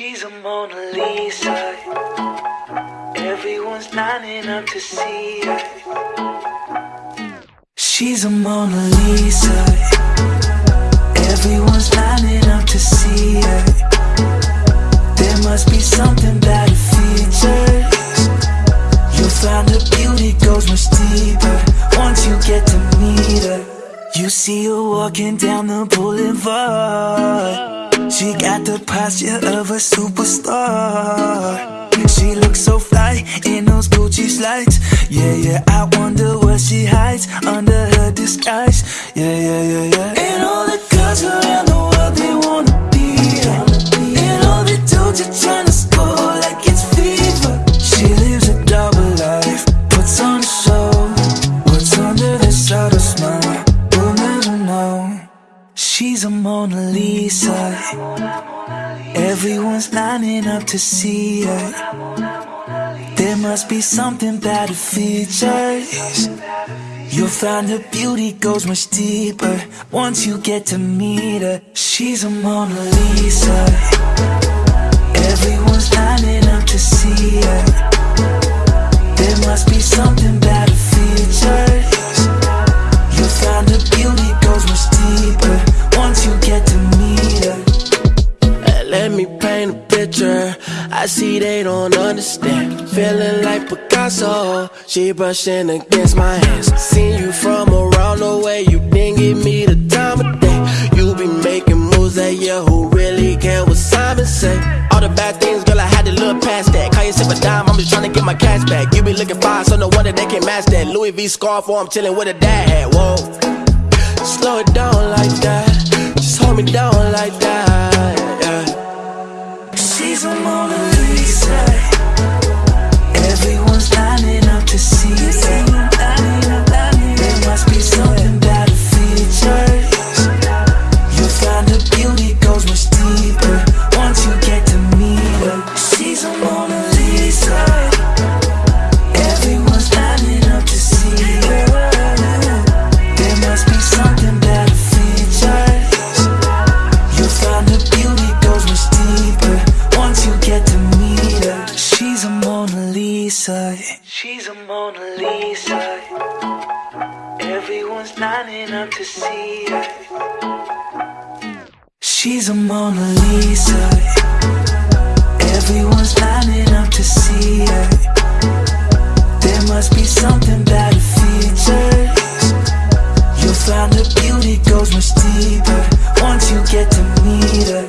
She's a Mona Lisa. Everyone's lining up to see her. She's a Mona Lisa. Everyone's lining up to see her. There must be something about her features. You'll find her beauty goes much deeper once you get to meet her. You see her walking down the boulevard. She got the posture of a superstar. She looks so fly in those Gucci slides. Yeah, yeah, I wonder what she hides under her disguise. Yeah, yeah, yeah, yeah. Mona Lisa. Everyone's lining up to see her. There must be something about her features. You'll find her beauty goes much deeper once you get to meet her. She's a Mona Lisa. I see they don't understand. Feeling like Picasso. She brushing against my hands. Seen you from around the way. You didn't give me the time of day. You be making moves that yeah, who really care what Simon say? All the bad things, girl, I had to look past that. Call yourself a dime, I'm just trying to get my cash back. You be looking fine, so no wonder they can't match that. Louis V scarf, or I'm chilling with a dad. Whoa. She's a Mona Lisa. Everyone's lining up to see her. There must be something about her. You'll find her beauty goes much deeper once you get to meet her, she's a Mona Lisa. She's a Mona Lisa. Everyone's lining up to see her. She's a Mona Lisa. Everyone's lining up to see her. There must be something about her features. You'll find her beauty goes much deeper once you get to meet her.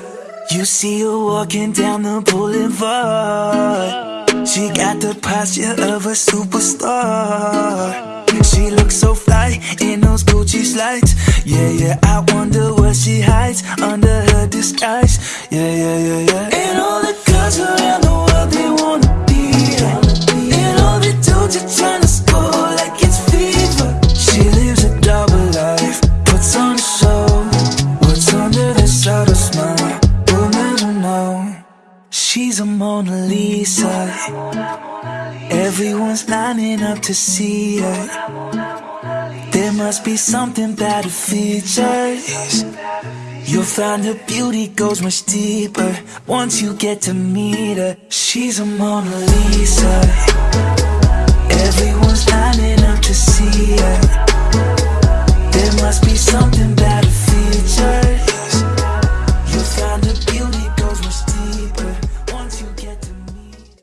You see her walking down the boulevard. She got the posture of a superstar. She looks so fly in those Gucci slides. Yeah, yeah, I wonder what she hides under her disguise. Yeah, yeah, yeah, yeah. And all the She's a Mona Lisa. Everyone's lining up to see her. Must be something about her features. You'll find her beauty goes much deeper once you get to meet her. She's a Mona Lisa. Everyone's lining up to see her. There must be something